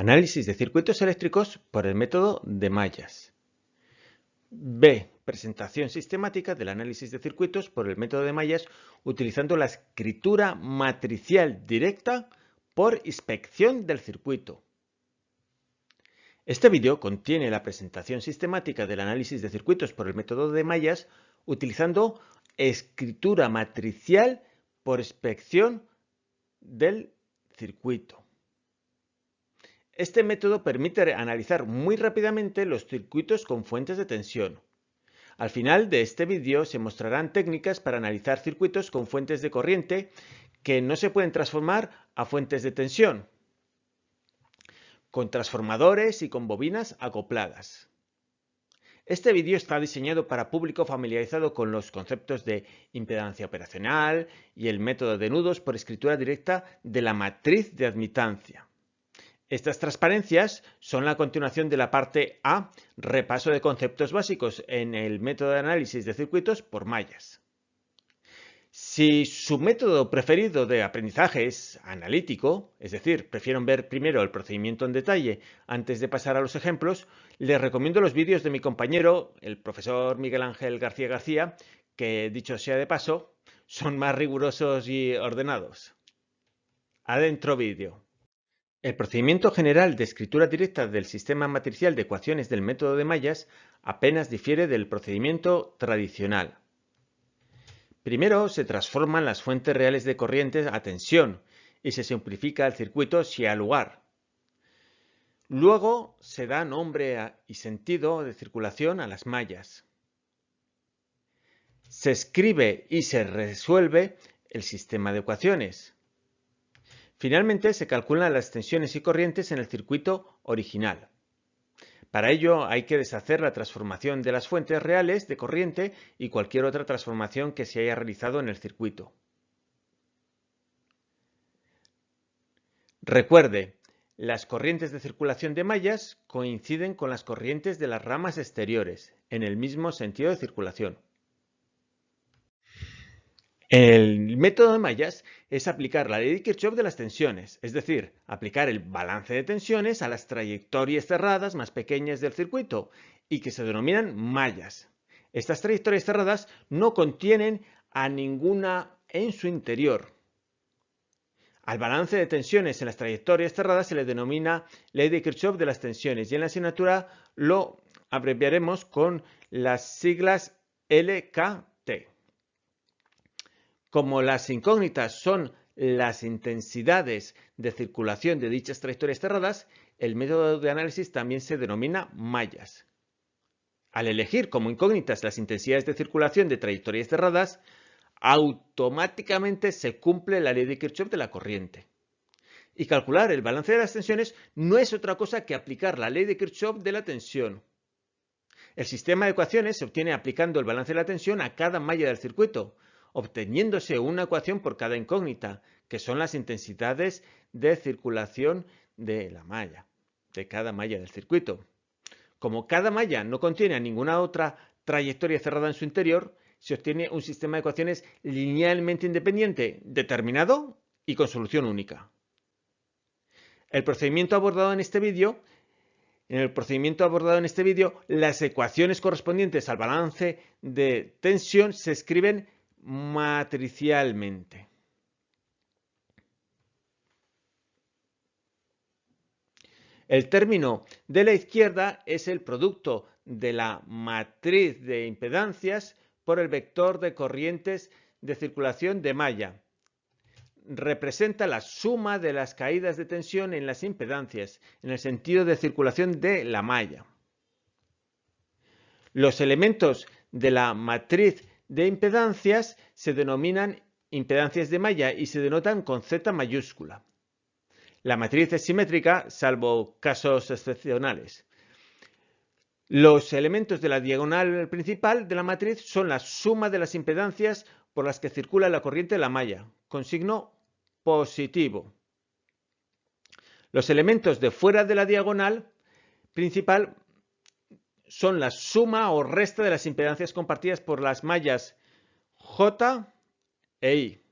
Análisis de circuitos eléctricos por el método de mallas. B. Presentación sistemática del análisis de circuitos por el método de mallas utilizando la escritura matricial directa por inspección del circuito. Este vídeo contiene la presentación sistemática del análisis de circuitos por el método de mallas utilizando escritura matricial por inspección del circuito. Este método permite analizar muy rápidamente los circuitos con fuentes de tensión. Al final de este vídeo se mostrarán técnicas para analizar circuitos con fuentes de corriente que no se pueden transformar a fuentes de tensión, con transformadores y con bobinas acopladas. Este vídeo está diseñado para público familiarizado con los conceptos de impedancia operacional y el método de nudos por escritura directa de la matriz de admitancia. Estas transparencias son la continuación de la parte A, repaso de conceptos básicos en el método de análisis de circuitos por mallas. Si su método preferido de aprendizaje es analítico, es decir, prefieren ver primero el procedimiento en detalle antes de pasar a los ejemplos, les recomiendo los vídeos de mi compañero, el profesor Miguel Ángel García García, que dicho sea de paso, son más rigurosos y ordenados. Adentro vídeo. El procedimiento general de escritura directa del sistema matricial de ecuaciones del método de mallas apenas difiere del procedimiento tradicional. Primero se transforman las fuentes reales de corriente a tensión y se simplifica el circuito si hay lugar. Luego se da nombre y sentido de circulación a las mallas. Se escribe y se resuelve el sistema de ecuaciones. Finalmente se calculan las tensiones y corrientes en el circuito original. Para ello hay que deshacer la transformación de las fuentes reales de corriente y cualquier otra transformación que se haya realizado en el circuito. Recuerde, las corrientes de circulación de mallas coinciden con las corrientes de las ramas exteriores, en el mismo sentido de circulación. El método de mallas es aplicar la ley de Kirchhoff de las tensiones, es decir, aplicar el balance de tensiones a las trayectorias cerradas más pequeñas del circuito y que se denominan mallas. Estas trayectorias cerradas no contienen a ninguna en su interior. Al balance de tensiones en las trayectorias cerradas se le denomina ley de Kirchhoff de las tensiones y en la asignatura lo abreviaremos con las siglas LKT. Como las incógnitas son las intensidades de circulación de dichas trayectorias cerradas, el método de análisis también se denomina mallas. Al elegir como incógnitas las intensidades de circulación de trayectorias cerradas, automáticamente se cumple la ley de Kirchhoff de la corriente. Y calcular el balance de las tensiones no es otra cosa que aplicar la ley de Kirchhoff de la tensión. El sistema de ecuaciones se obtiene aplicando el balance de la tensión a cada malla del circuito, obteniéndose una ecuación por cada incógnita, que son las intensidades de circulación de la malla, de cada malla del circuito. Como cada malla no contiene ninguna otra trayectoria cerrada en su interior, se obtiene un sistema de ecuaciones linealmente independiente, determinado y con solución única. El procedimiento abordado en este vídeo en el procedimiento abordado en este vídeo, las ecuaciones correspondientes al balance de tensión se escriben matricialmente. El término de la izquierda es el producto de la matriz de impedancias por el vector de corrientes de circulación de malla. Representa la suma de las caídas de tensión en las impedancias en el sentido de circulación de la malla. Los elementos de la matriz de impedancias se denominan impedancias de malla y se denotan con Z mayúscula. La matriz es simétrica, salvo casos excepcionales. Los elementos de la diagonal principal de la matriz son la suma de las impedancias por las que circula la corriente de la malla, con signo positivo. Los elementos de fuera de la diagonal principal son la suma o resta de las impedancias compartidas por las mallas J e I.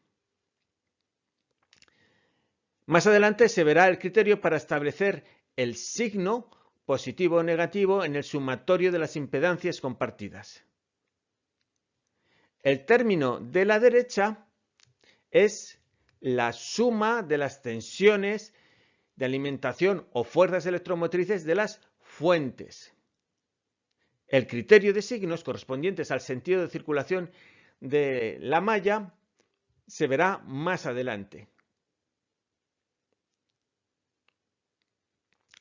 Más adelante se verá el criterio para establecer el signo positivo o negativo en el sumatorio de las impedancias compartidas. El término de la derecha es la suma de las tensiones de alimentación o fuerzas electromotrices de las fuentes. El criterio de signos correspondientes al sentido de circulación de la malla se verá más adelante.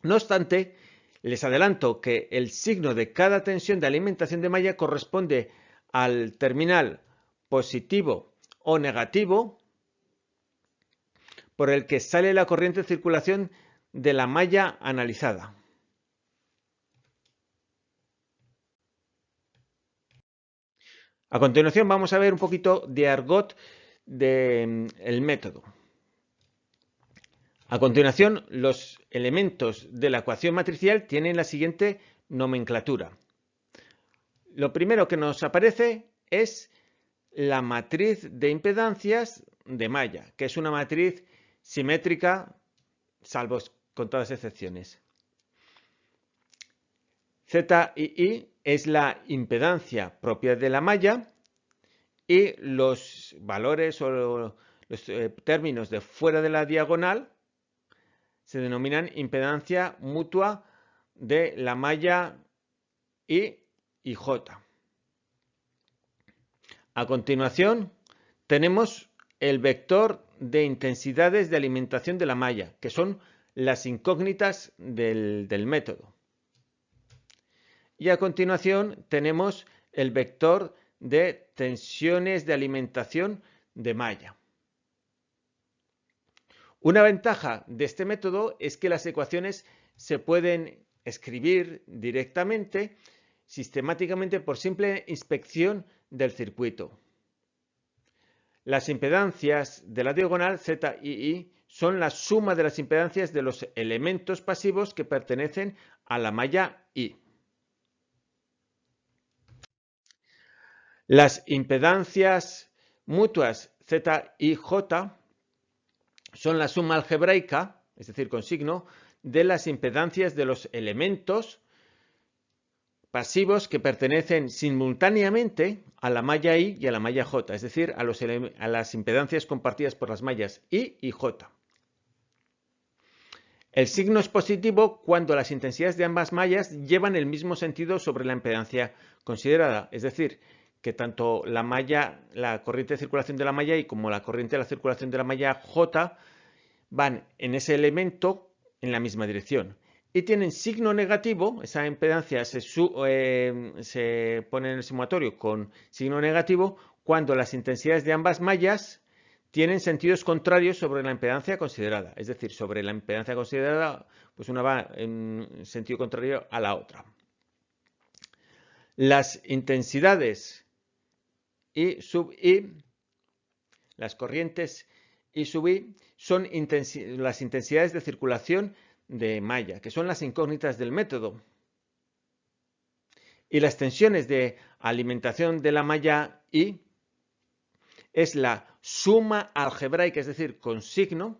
No obstante, les adelanto que el signo de cada tensión de alimentación de malla corresponde al terminal positivo o negativo por el que sale la corriente de circulación de la malla analizada. A continuación vamos a ver un poquito de argot del mm, método. A continuación, los elementos de la ecuación matricial tienen la siguiente nomenclatura. Lo primero que nos aparece es la matriz de impedancias de malla, que es una matriz simétrica, salvo con todas excepciones. Z y I es la impedancia propia de la malla y los valores o los eh, términos de fuera de la diagonal se denominan impedancia mutua de la malla I y J. A continuación tenemos el vector de intensidades de alimentación de la malla, que son las incógnitas del, del método. Y a continuación tenemos el vector de tensiones de alimentación de malla. Una ventaja de este método es que las ecuaciones se pueden escribir directamente, sistemáticamente por simple inspección del circuito. Las impedancias de la diagonal Z y I son la suma de las impedancias de los elementos pasivos que pertenecen a la malla I. Las impedancias mutuas Z y J son la suma algebraica, es decir, con signo, de las impedancias de los elementos pasivos que pertenecen simultáneamente a la malla I y a la malla J, es decir, a, a las impedancias compartidas por las mallas I y J. El signo es positivo cuando las intensidades de ambas mallas llevan el mismo sentido sobre la impedancia considerada, es decir, que tanto la malla, la corriente de circulación de la malla I como la corriente de la circulación de la malla J van en ese elemento en la misma dirección y tienen signo negativo, esa impedancia se, eh, se, pone en el sumatorio con signo negativo cuando las intensidades de ambas mallas tienen sentidos contrarios sobre la impedancia considerada. Es decir, sobre la impedancia considerada, pues una va en sentido contrario a la otra. Las intensidades I sub I, las corrientes I sub I, son las intensidades de circulación de malla, que son las incógnitas del método. Y las tensiones de alimentación de la malla I es la suma algebraica, es decir, con signo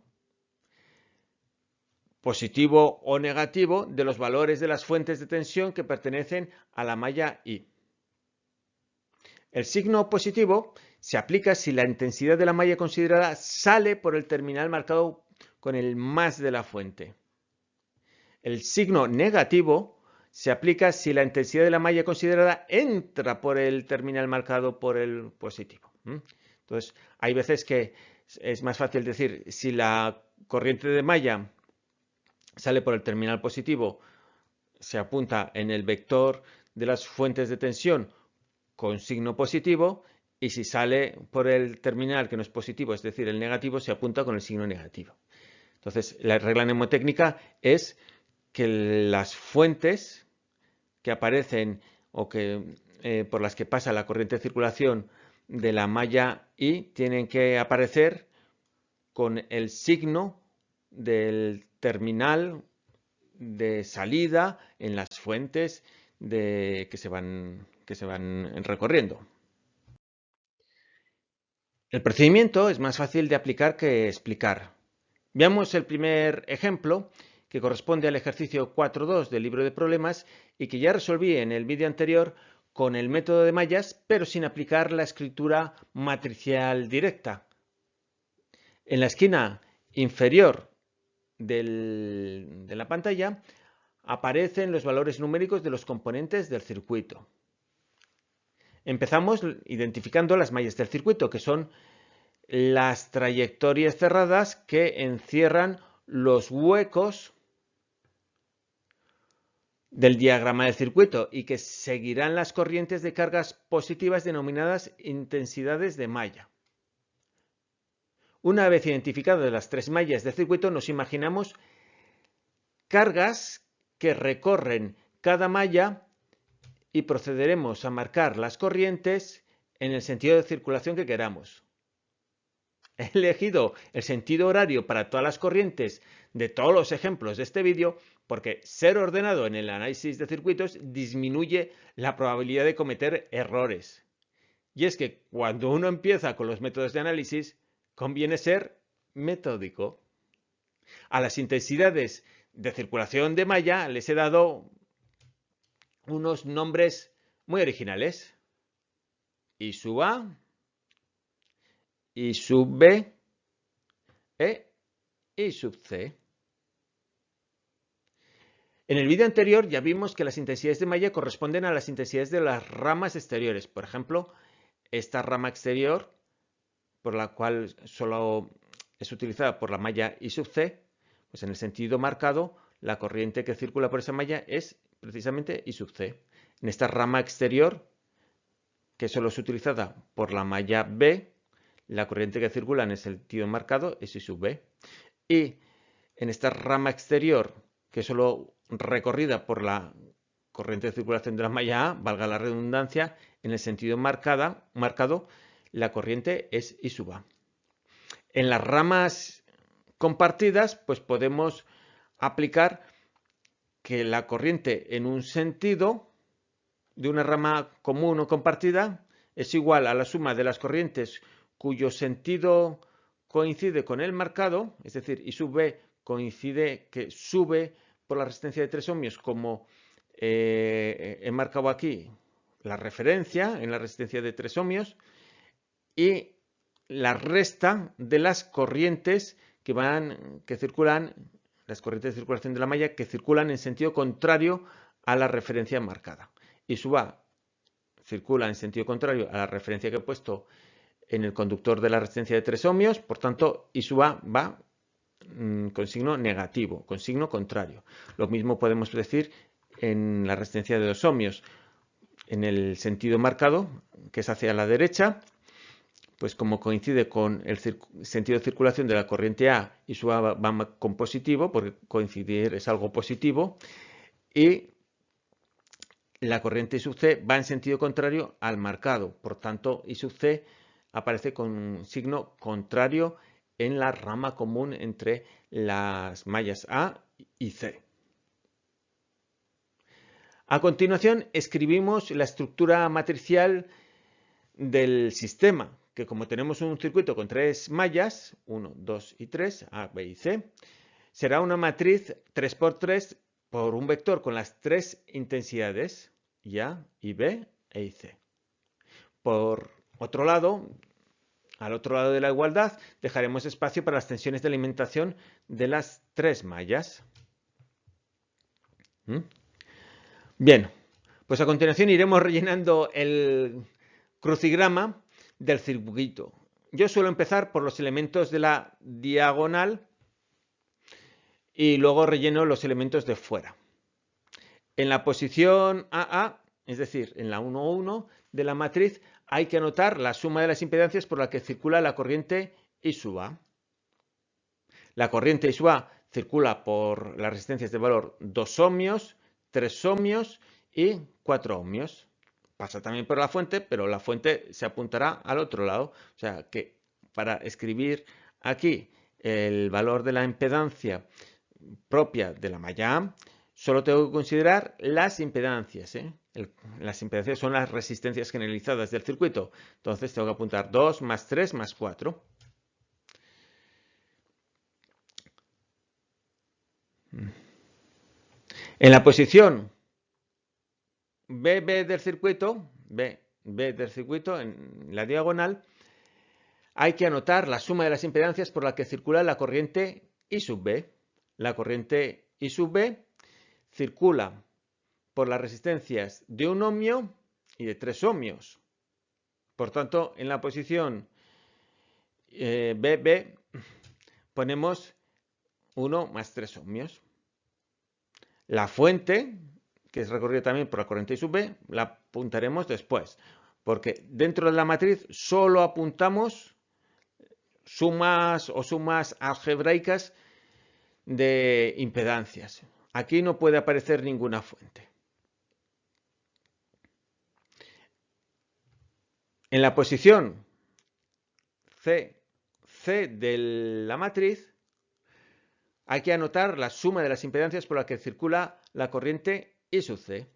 positivo o negativo de los valores de las fuentes de tensión que pertenecen a la malla I. El signo positivo se aplica si la intensidad de la malla considerada sale por el terminal marcado con el más de la fuente. El signo negativo se aplica si la intensidad de la malla considerada entra por el terminal marcado por el positivo. Entonces, hay veces que es más fácil decir si la corriente de malla sale por el terminal positivo, se apunta en el vector de las fuentes de tensión con signo positivo y si sale por el terminal que no es positivo, es decir, el negativo, se apunta con el signo negativo. Entonces, la regla mnemotécnica es que las fuentes que aparecen o que, eh, por las que pasa la corriente de circulación de la malla I tienen que aparecer con el signo del terminal de salida en las fuentes que, se van, que se van recorriendo. El procedimiento es más fácil de aplicar que explicar. Veamos el primer ejemplo que corresponde al ejercicio 4.2 del libro de problemas y que ya resolví en el vídeo anterior con el método de mallas, pero sin aplicar la escritura matricial directa. En la esquina inferior de la pantalla aparecen los valores numéricos de los componentes del circuito. Empezamos identificando las mallas del circuito, que son las trayectorias cerradas que encierran los huecos del diagrama del circuito y que seguirán las corrientes de cargas positivas denominadas intensidades de malla. Una vez identificadas las tres mallas del circuito, nos imaginamos cargas que recorren cada malla y procederemos a marcar las corrientes en el sentido de circulación que queramos. He elegido el sentido horario para todas las corrientes de todos los ejemplos de este vídeo porque ser ordenado en el análisis de circuitos disminuye la probabilidad de cometer errores. Y es que cuando uno empieza con los métodos de análisis, conviene ser metódico. A las intensidades de circulación de malla les he dado unos nombres muy originales. I sub A, I sub B, E, I sub C. En el vídeo anterior ya vimos que las intensidades de malla corresponden a las intensidades de las ramas exteriores. Por ejemplo, esta rama exterior, por la cual solo es utilizada por la malla I sub C, pues en el sentido marcado, la corriente que circula por esa malla es precisamente I sub C. En esta rama exterior, que solo es utilizada por la malla B, la corriente que circula en el sentido marcado es I sub B. Y en esta rama exterior, que solo recorrida por la corriente de circulación de la malla A, valga la redundancia, en el sentido marcada, marcado, la corriente es I sub A. En las ramas compartidas, pues podemos aplicar que la corriente en un sentido de una rama común o compartida es igual a la suma de las corrientes cuyo sentido coincide con el marcado, es decir, I sub B coincide que sube por la resistencia de 3 ohmios como eh, he marcado aquí la referencia en la resistencia de 3 ohmios y la resta de las corrientes que van que circulan las corrientes de circulación de la malla que circulan en sentido contrario a la referencia marcada. Y sub A circula en sentido contrario a la referencia que he puesto en el conductor de la resistencia de 3 ohmios, por tanto, I sub A va mm, con signo negativo, con signo contrario. Lo mismo podemos decir en la resistencia de 2 ohmios. En el sentido marcado, que es hacia la derecha, pues como coincide con el sentido de circulación de la corriente A y su A va con positivo, porque coincidir es algo positivo, y la corriente I sub C va en sentido contrario al marcado. Por tanto, I sub C aparece con un signo contrario en la rama común entre las mallas A y C. A continuación, escribimos la estructura matricial del sistema que como tenemos un circuito con tres mallas, 1, 2 y 3, A, B y C, será una matriz 3x3 por un vector con las tres intensidades, y A, y B, E y C. Por otro lado, al otro lado de la igualdad, dejaremos espacio para las tensiones de alimentación de las tres mallas. ¿Mm? Bien, pues a continuación iremos rellenando el crucigrama del circuito. Yo suelo empezar por los elementos de la diagonal y luego relleno los elementos de fuera. En la posición AA, es decir, en la 1, 1 de la matriz, hay que anotar la suma de las impedancias por la que circula la corriente I sub A. La corriente I sub A circula por las resistencias de valor 2 ohmios, 3 ohmios y 4 ohmios pasa también por la fuente, pero la fuente se apuntará al otro lado. O sea que para escribir aquí el valor de la impedancia propia de la malla solo tengo que considerar las impedancias. ¿eh? las impedancias son las resistencias generalizadas del circuito. Entonces tengo que apuntar 2 más 3 más 4. Mm. En la posición BB del circuito, B, B del circuito, en la diagonal, hay que anotar la suma de las impedancias por la que circula la corriente I sub B. La corriente I sub B circula por las resistencias de un ohmio y de tres ohmios. Por tanto, en la posición BB eh, ponemos 1 más 3 ohmios. La fuente, que es recorrida también por la corriente I sub B, la apuntaremos después, porque dentro de la matriz solo apuntamos sumas o sumas algebraicas de impedancias. Aquí no puede aparecer ninguna fuente. En la posición C, C de la matriz hay que anotar la suma de las impedancias por las que circula la corriente I sub C.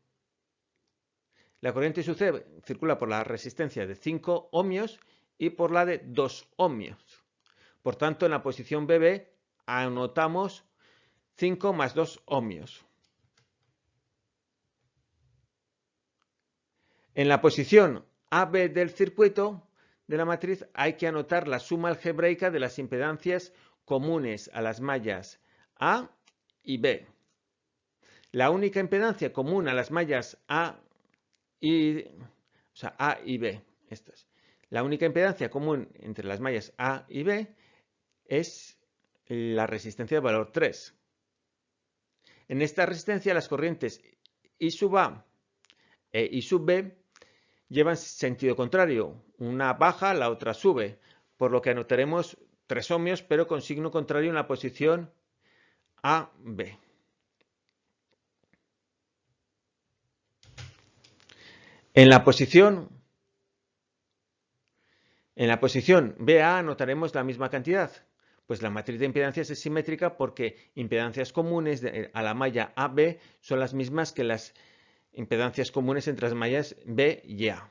La corriente I sub C circula por la resistencia de 5 ohmios y por la de 2 ohmios. Por tanto, en la posición BB anotamos 5 más 2 ohmios. En la posición AB del circuito de la matriz hay que anotar la suma algebraica de las impedancias comunes a las mallas A y B. La única impedancia común a las mallas A y, A y B, estas. La única impedancia común entre las mallas A y B es la resistencia de valor 3. En esta resistencia las corrientes I sub A e I sub B llevan sentido contrario. Una baja, la otra sube, por lo que anotaremos 3 ohmios, pero con signo contrario en la posición AB. En la posición en la posición BA anotaremos la misma cantidad, pues la matriz de impedancias es simétrica porque impedancias comunes a la malla AB son las mismas que las impedancias comunes entre las mallas B y A.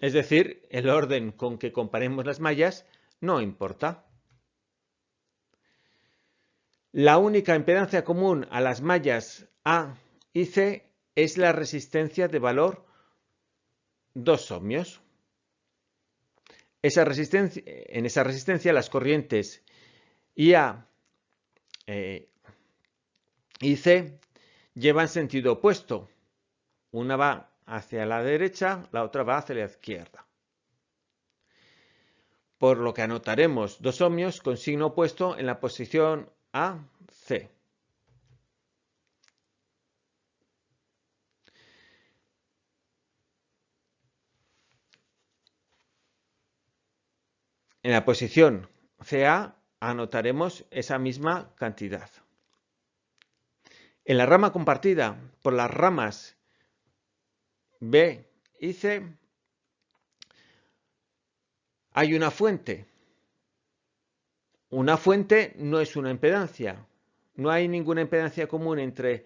Es decir, el orden con que comparemos las mallas no importa. La única impedancia común a las mallas A y C es la resistencia de valor 2 ohmios. En esa resistencia las corrientes IA eh, y C llevan sentido opuesto. Una va hacia la derecha, la otra va hacia la izquierda. Por lo que anotaremos dos ohmios con signo opuesto en la posición A, En la posición CA anotaremos esa misma cantidad. En la rama compartida por las ramas B y C hay una fuente. Una fuente no es una impedancia. No hay ninguna impedancia común entre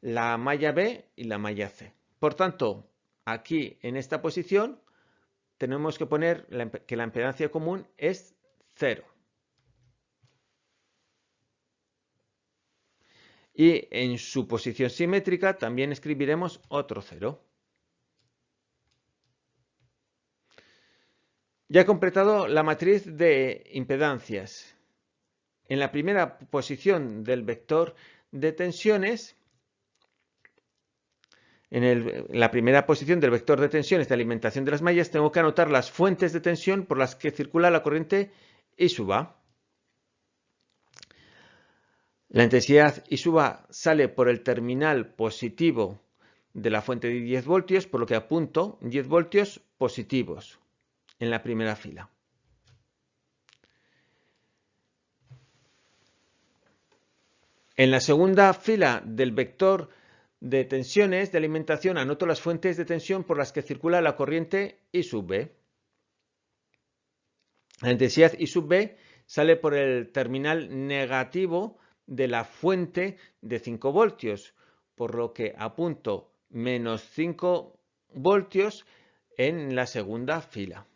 la malla B y la malla C. Por tanto, aquí en esta posición tenemos que poner que la impedancia común es 0. Y en su posición simétrica también escribiremos otro 0. Ya he completado la matriz de impedancias. En la primera posición del vector de tensiones en, la primera posición del vector de tensiones de alimentación de las mallas tengo que anotar las fuentes de tensión por las que circula la corriente I sub A. La intensidad I sub A sale por el terminal positivo de la fuente de 10 voltios, por lo que apunto 10 voltios positivos en la primera fila. En la segunda fila del vector de tensiones de alimentación anoto las fuentes de tensión por las que circula la corriente I sub B. La intensidad I sub B sale por el terminal negativo de la fuente de 5 voltios, por lo que apunto menos 5 voltios en la segunda fila.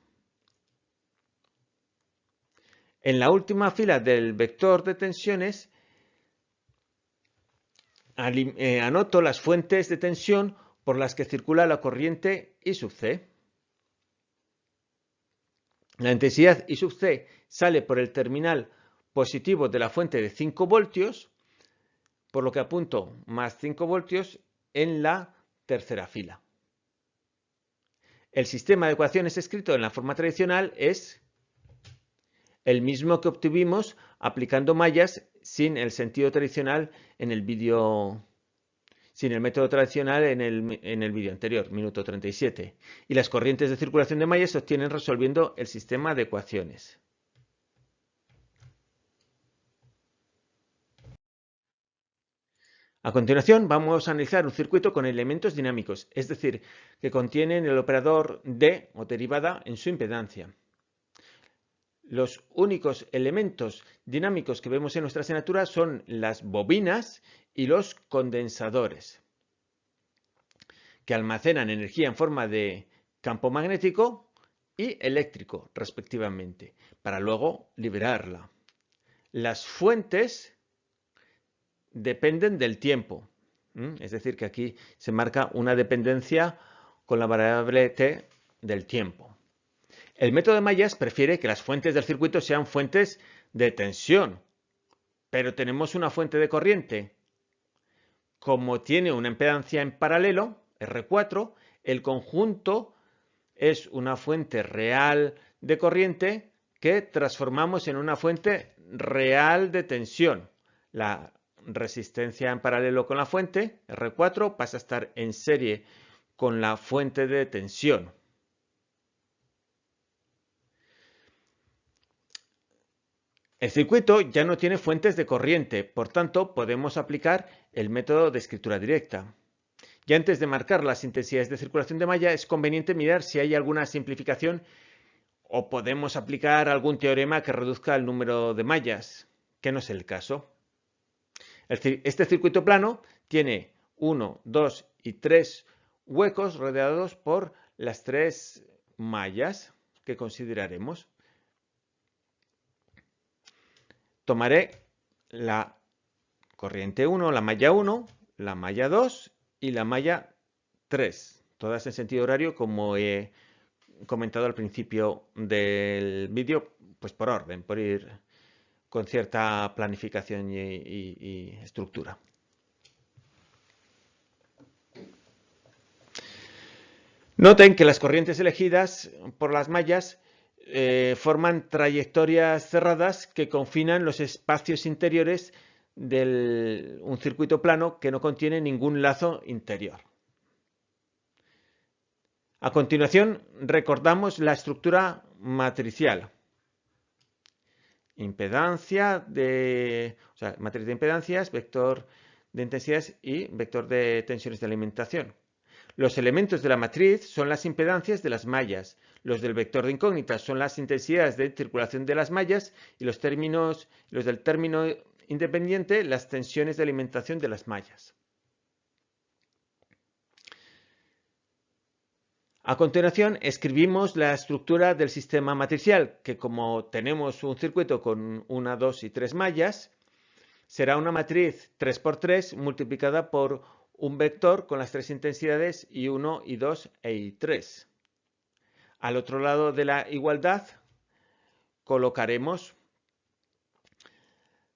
En la última fila del vector de tensiones eh, anoto las fuentes de tensión por las que circula la corriente I sub C. La intensidad I sub C sale por el terminal positivo de la fuente de 5 voltios, por lo que apunto más 5 voltios en la tercera fila. El sistema de ecuaciones escrito en la forma tradicional es el mismo que obtuvimos aplicando mallas sin el sentido tradicional en el vídeo sin el método tradicional en el, en el vídeo anterior, minuto 37. Y las corrientes de circulación de mallas se obtienen resolviendo el sistema de ecuaciones. A continuación vamos a analizar un circuito con elementos dinámicos, es decir, que contienen el operador D o derivada en su impedancia. Los únicos elementos dinámicos que vemos en nuestra asignatura son las bobinas y los condensadores, que almacenan energía en forma de campo magnético y eléctrico, respectivamente, para luego liberarla. Las fuentes dependen del tiempo. Es decir, que aquí se marca una dependencia con la variable t del tiempo. El método de mallas prefiere que las fuentes del circuito sean fuentes de tensión, pero tenemos una fuente de corriente. Como tiene una impedancia en paralelo, R4, el conjunto es una fuente real de corriente que transformamos en una fuente real de tensión. La resistencia en paralelo con la fuente, R4, pasa a estar en serie con la fuente de tensión. El circuito ya no tiene fuentes de corriente, por tanto podemos aplicar el método de escritura directa. Y antes de marcar las intensidades de circulación de malla es conveniente mirar si hay alguna simplificación o podemos aplicar algún teorema que reduzca el número de mallas, que no es el caso. Este circuito plano tiene 1, 2 y 3 huecos rodeados por las tres mallas que consideraremos. Tomaré la corriente 1, la malla 1, la malla 2 y la malla 3, todas en sentido horario como he comentado al principio del vídeo, pues por orden, por ir con cierta planificación y, estructura. Noten que las corrientes elegidas por las mallas eh, forman trayectorias cerradas que confinan los espacios interiores de un circuito plano que no contiene ningún lazo interior. A continuación, recordamos la estructura matricial impedancia de, o sea, matriz de impedancias, vector de intensidades y vector de tensiones de alimentación. Los elementos de la matriz son las impedancias de las mallas. Los del vector de incógnitas son las intensidades de circulación de las mallas y los términos, los del término independiente, las tensiones de alimentación de las mallas. A continuación, escribimos la estructura del sistema matricial, que como tenemos un circuito con una, dos y tres mallas, será una matriz 3x3 multiplicada por un vector con las tres intensidades I1, I2 e I3. Al otro lado de la igualdad colocaremos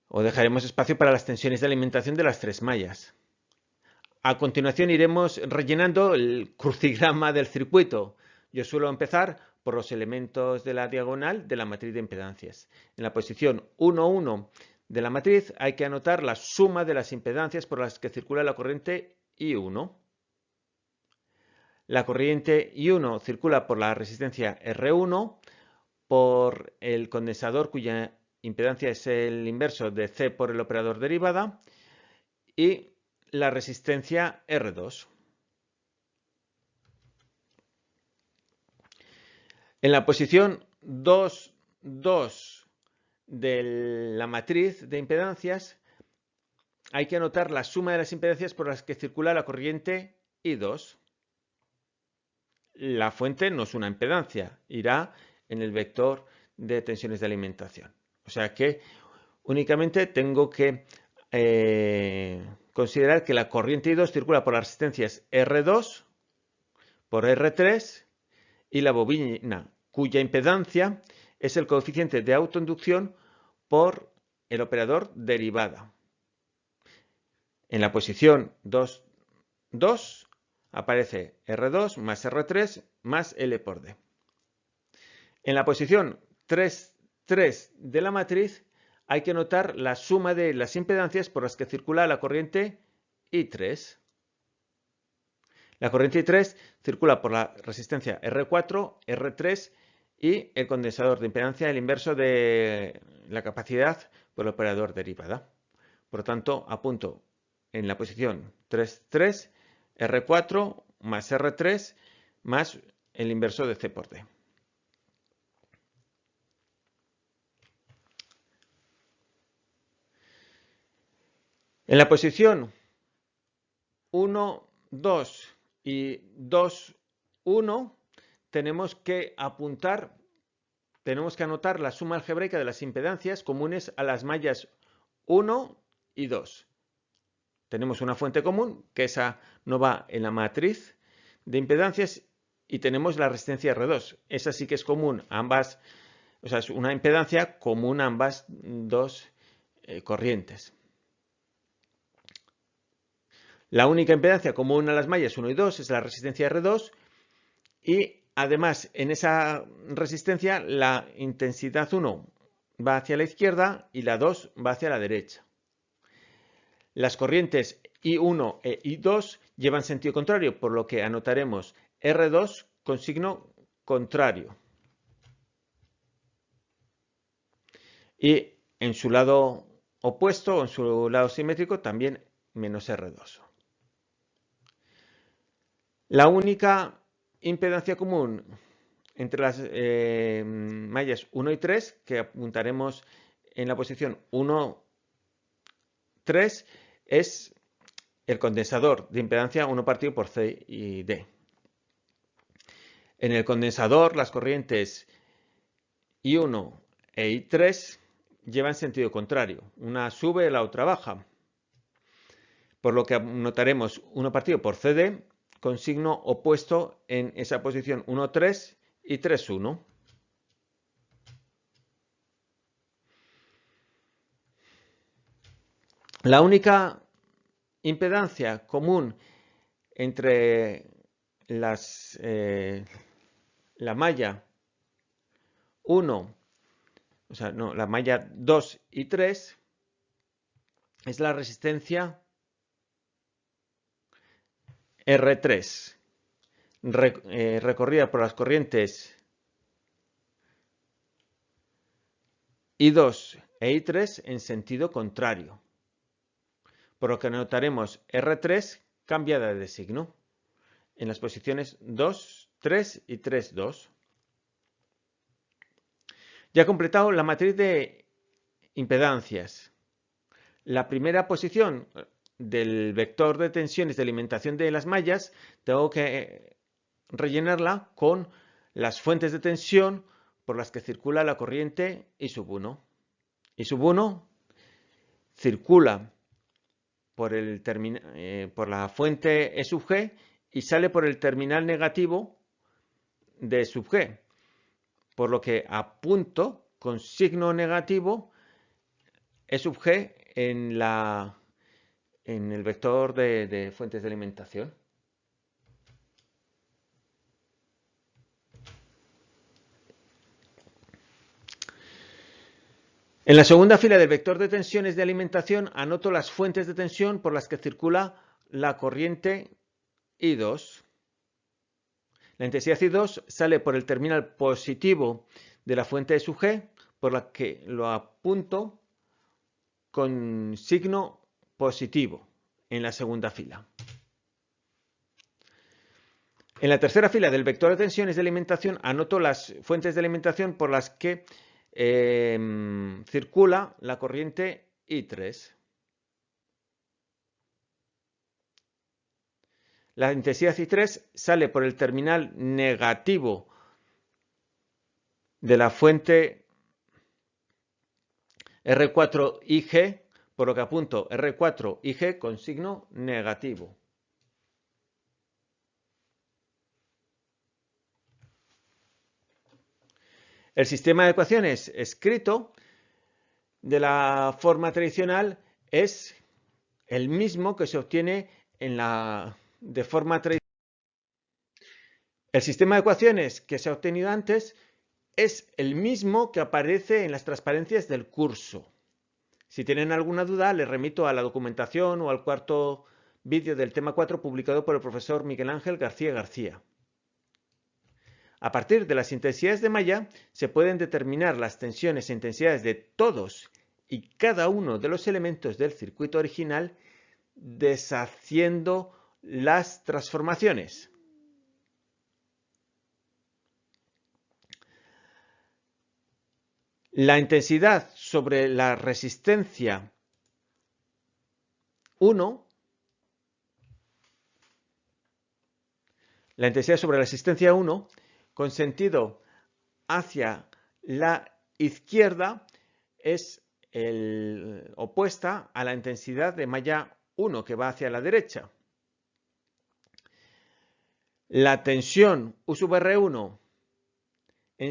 o dejaremos espacio para las tensiones de alimentación de las tres mallas. A continuación iremos rellenando el crucigrama del circuito. Yo suelo empezar por los elementos de la diagonal de la matriz de impedancias. En la posición 1, 1 de la matriz hay que anotar la suma de las impedancias por las que circula la corriente I1. La corriente I1 circula por la resistencia R1, por el condensador cuya impedancia es el inverso de C por el operador derivada y la resistencia R2. En la posición 2, 2 de la matriz de impedancias hay que anotar la suma de las impedancias por las que circula la corriente I2. La fuente no es una impedancia, irá en el vector de tensiones de alimentación. O sea que únicamente tengo que eh, considerar que la corriente I2 circula por las resistencias R2, por R3 y la bobina cuya impedancia es el coeficiente de autoinducción por el operador derivada. En la posición 2, 2 aparece R2 más R3 más L por D. En la posición 3, 3 de la matriz hay que notar la suma de las impedancias por las que circula la corriente I3. La corriente I3 circula por la resistencia R4, R3 y el condensador de impedancia, el inverso de la capacidad por el operador derivada. Por lo tanto, apunto en la posición 3, 3, R4 más R3 más el inverso de C por D. En la posición 1, 2 y 2, 1 tenemos que apuntar, tenemos que anotar la suma algebraica de las impedancias comunes a las mallas 1 y 2. Tenemos una fuente común, que esa no va en la matriz de impedancias, y tenemos la resistencia R2. Esa sí que es común a ambas, o sea, es una impedancia común a ambas dos eh, corrientes. La única impedancia común a las mallas 1 y 2 es la resistencia R2 y además en esa resistencia la intensidad 1 va hacia la izquierda y la 2 va hacia la derecha. Las corrientes I1 e I2 llevan sentido contrario, por lo que anotaremos R2 con signo contrario. Y en su lado opuesto en su lado simétrico también menos R2. La única impedancia común entre las eh, mallas 1 y 3, que apuntaremos en la posición 1, 3, es el condensador de impedancia 1 partido por C y D. En el condensador, las corrientes I1 e I3 llevan sentido contrario. Una sube, la otra baja. Por lo que notaremos 1 partido por CD con signo opuesto en esa posición 1, 3 y 3, 1. La única impedancia común entre las, eh, la malla 1, o sea, no, la malla 2 y 3 es la resistencia R3, eh, recorrida por las corrientes I2 e I3 en sentido contrario, por lo que notaremos R3 cambiada de signo en las posiciones 2, 3 y 3, 2. Ya he completado la matriz de impedancias. La primera posición del vector de tensiones de alimentación de las mallas, tengo que rellenarla con las fuentes de tensión por las que circula la corriente I sub 1. I sub 1 circula eh, por la fuente E sub G y sale por el terminal negativo de sub G. Por lo que apunto con signo negativo E sub G en la en el vector de, fuentes de alimentación. En la segunda fila del vector de tensiones de alimentación anoto las fuentes de tensión por las que circula la corriente I2. La intensidad I2 sale por el terminal positivo de la fuente de su G, por la que lo apunto con signo positivo en la segunda fila. En la tercera fila del vector de tensiones de alimentación anoto las fuentes de alimentación por las que em, circula la corriente I3. La intensidad I3 sale por el terminal negativo de la fuente R4IG por lo que apunto R4 y G con signo negativo. El sistema de ecuaciones escrito de la forma tradicional es el mismo que se obtiene en la, de forma tradicional. El sistema de ecuaciones que se ha obtenido antes es el mismo que aparece en las transparencias del curso. Si tienen alguna duda, les remito a la documentación o al cuarto vídeo del tema 4 publicado por el profesor Miguel Ángel García García. A partir de las intensidades de malla se pueden determinar las tensiones e intensidades de todos y cada uno de los elementos del circuito original deshaciendo las transformaciones. La intensidad sobre la resistencia 1 la intensidad sobre la resistencia 1 con sentido hacia la izquierda es opuesta a la intensidad de malla 1 que va hacia la derecha. La tensión U sub R1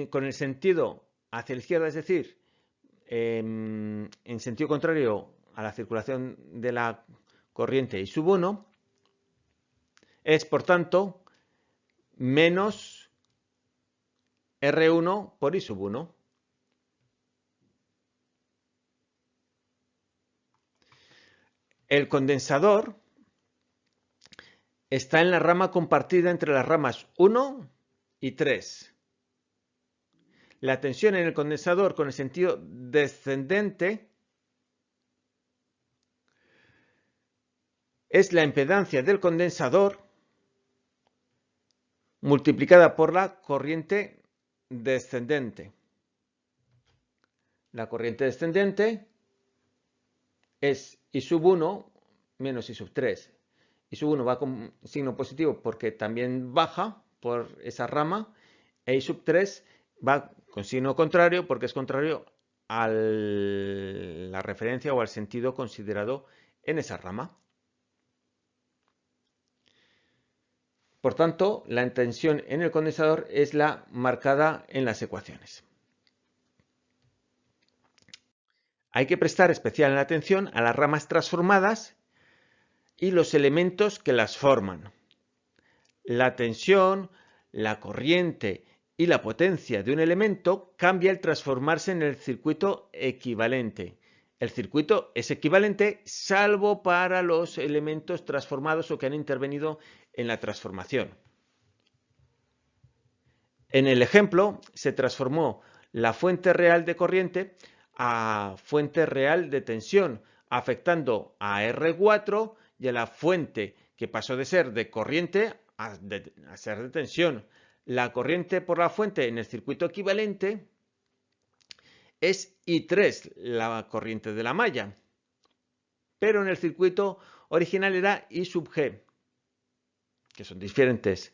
con el sentido hacia la izquierda, es decir, en, en sentido contrario a la circulación de la corriente I sub 1, es por tanto menos R1 por I sub 1. El condensador está en la rama compartida entre las ramas 1 y 3. La tensión en el condensador con el sentido descendente es la impedancia del condensador multiplicada por la corriente descendente. La corriente descendente es I sub 1 menos I sub 3. I sub 1 va con signo positivo porque también baja por esa rama e I sub 3 va con signo contrario porque es contrario a la referencia o al sentido considerado en esa rama. Por tanto, la tensión en el condensador es la marcada en las ecuaciones. Hay que prestar especial atención a las ramas transformadas y los elementos que las forman. La tensión, la corriente y la potencia de un elemento cambia al transformarse en el circuito equivalente. El circuito es equivalente salvo para los elementos transformados o que han intervenido en la transformación. En el ejemplo se transformó la fuente real de corriente a fuente real de tensión, afectando a R4 y a la fuente que pasó de ser de corriente a, ser de tensión. La corriente por la fuente en el circuito equivalente es I3, la corriente de la malla, pero en el circuito original era I sub G que son diferentes.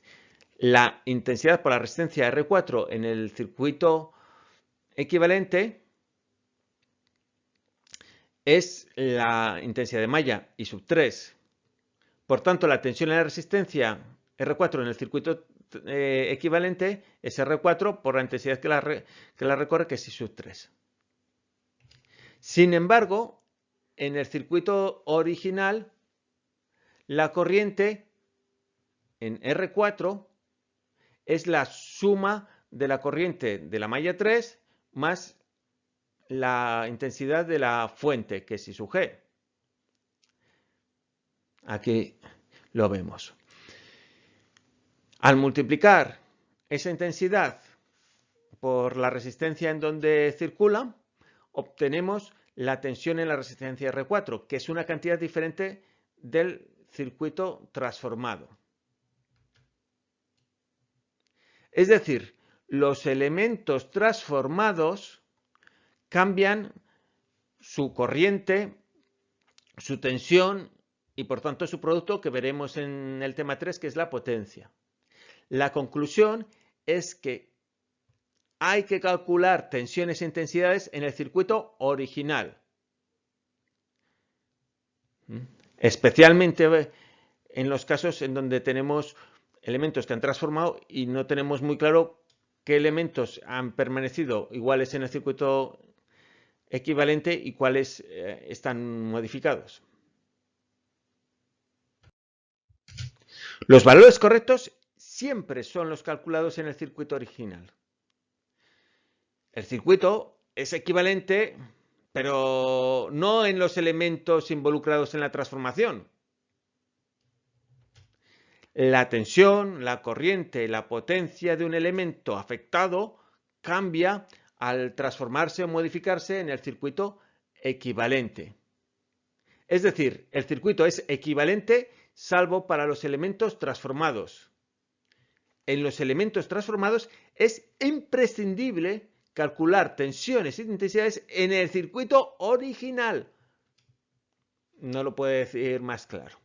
La intensidad por la resistencia R4 en el circuito equivalente es la intensidad de malla I sub 3. Por tanto, la tensión en la resistencia R4 en el circuito eh, equivalente es R4 por la intensidad que la, que la recorre, que es I sub 3. Sin embargo, en el circuito original, la corriente en R4 es la suma de la corriente de la malla 3 más la intensidad de la fuente, que es I sub G. Aquí lo vemos. Al multiplicar esa intensidad por la resistencia en donde circula, obtenemos la tensión en la resistencia R4, que es una cantidad diferente del circuito transformado. Es decir, los elementos transformados cambian su corriente, su tensión y por tanto su producto que veremos en el tema 3 que es la potencia. La conclusión es que hay que calcular tensiones e intensidades en el circuito original. Especialmente en los casos en donde tenemos elementos que han transformado y no tenemos muy claro qué elementos han permanecido iguales en el circuito equivalente y cuáles eh, están modificados. Los valores correctos siempre son los calculados en el circuito original. El circuito es equivalente, pero no en los elementos involucrados en la transformación. La tensión, la corriente, la potencia de un elemento afectado cambia al transformarse o modificarse en el circuito equivalente. Es decir, el circuito es equivalente salvo para los elementos transformados. En los elementos transformados es imprescindible calcular tensiones e intensidades en el circuito original. No lo puede decir más claro.